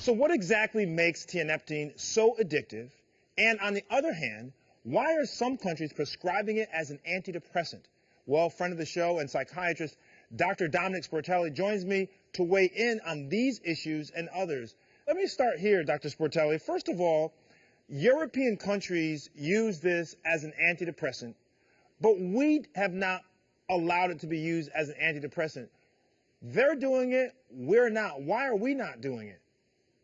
So what exactly makes tianeptine so addictive? And on the other hand, why are some countries prescribing it as an antidepressant? Well, friend of the show and psychiatrist Dr. Dominic Sportelli joins me to weigh in on these issues and others. Let me start here, Dr. Sportelli. First of all, European countries use this as an antidepressant, but we have not allowed it to be used as an antidepressant. They're doing it, we're not. Why are we not doing it?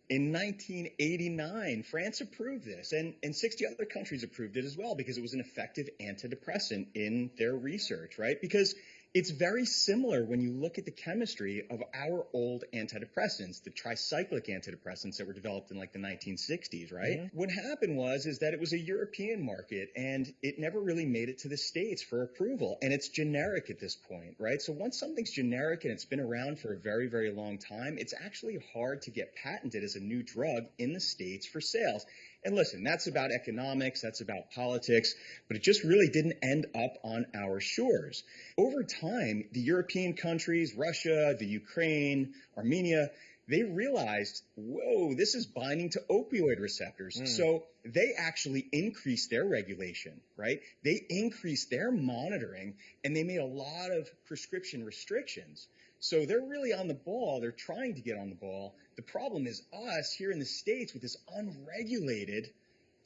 In 1989, France approved this, and, and 60 other countries approved it as well because it was an effective antidepressant in their research, right? Because it's very similar when you look at the chemistry of our old antidepressants, the tricyclic antidepressants that were developed in like the 1960s, right? Mm-hmm. What happened was is that it was a European market and it never really made it to the states for approval and it's generic at this point, right? So once something's generic and it's been around for a very very long time, it's actually hard to get patented as a new drug in the states for sales. And listen, that's about economics, that's about politics, but it just really didn't end up on our shores. Over time, the European countries, Russia, the Ukraine, Armenia, they realized, whoa, this is binding to opioid receptors. Mm. So they actually increased their regulation, right? They increased their monitoring and they made a lot of prescription restrictions. So they're really on the ball. They're trying to get on the ball. The problem is us here in the States with this unregulated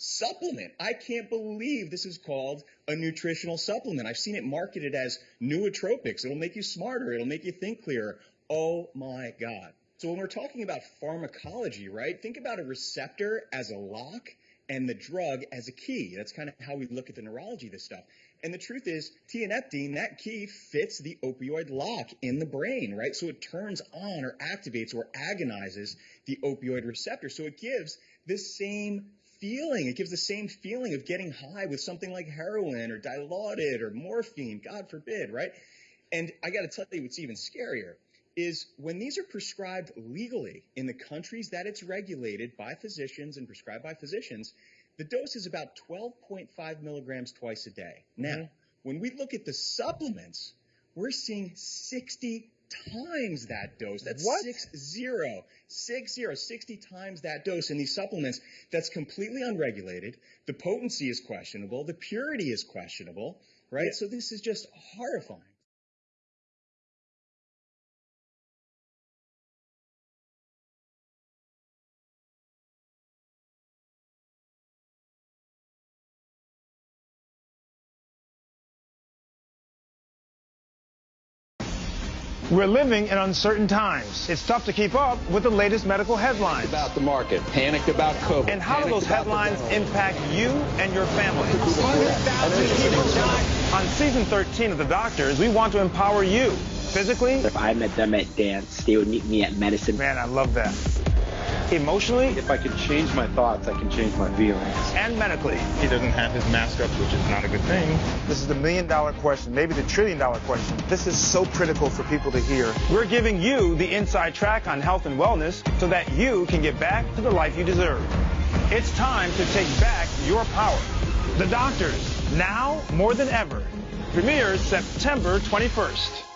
supplement. I can't believe this is called a nutritional supplement. I've seen it marketed as nootropics. It'll make you smarter. It'll make you think clearer. Oh my God. So when we're talking about pharmacology, right, think about a receptor as a lock and the drug as a key. That's kind of how we look at the neurology of this stuff. And the truth is, tianeptine, that key fits the opioid lock in the brain, right? So it turns on or activates or agonizes the opioid receptor. So it gives the same feeling. It gives the same feeling of getting high with something like heroin or dilaudid or morphine, God forbid, right? And I got to tell you what's even scarier is when these are prescribed legally in the countries that it's regulated by physicians and prescribed by physicians, the dose is about 12.5 milligrams twice a day. Now, mm-hmm. when we look at the supplements, we're seeing 60 times that dose. That's what? six zero, six zero, 60 times that dose in these supplements. That's completely unregulated. The potency is questionable. The purity is questionable, right? Yeah. So this is just horrifying. We're living in uncertain times. It's tough to keep up with the latest medical headlines. About the market, panicked about COVID. And how do those headlines impact you and your family? 100,000 people died. On season 13 of The Doctors, we want to empower you physically. If I met them at dance, they would meet me at medicine. Man, I love that emotionally. If I can change my thoughts, I can change my feelings. And medically. He doesn't have his mask up, which is not a good thing. This is the million dollar question, maybe the trillion dollar question. This is so critical for people to hear. We're giving you the inside track on health and wellness so that you can get back to the life you deserve. It's time to take back your power. The doctors, now more than ever. Premieres September 21st.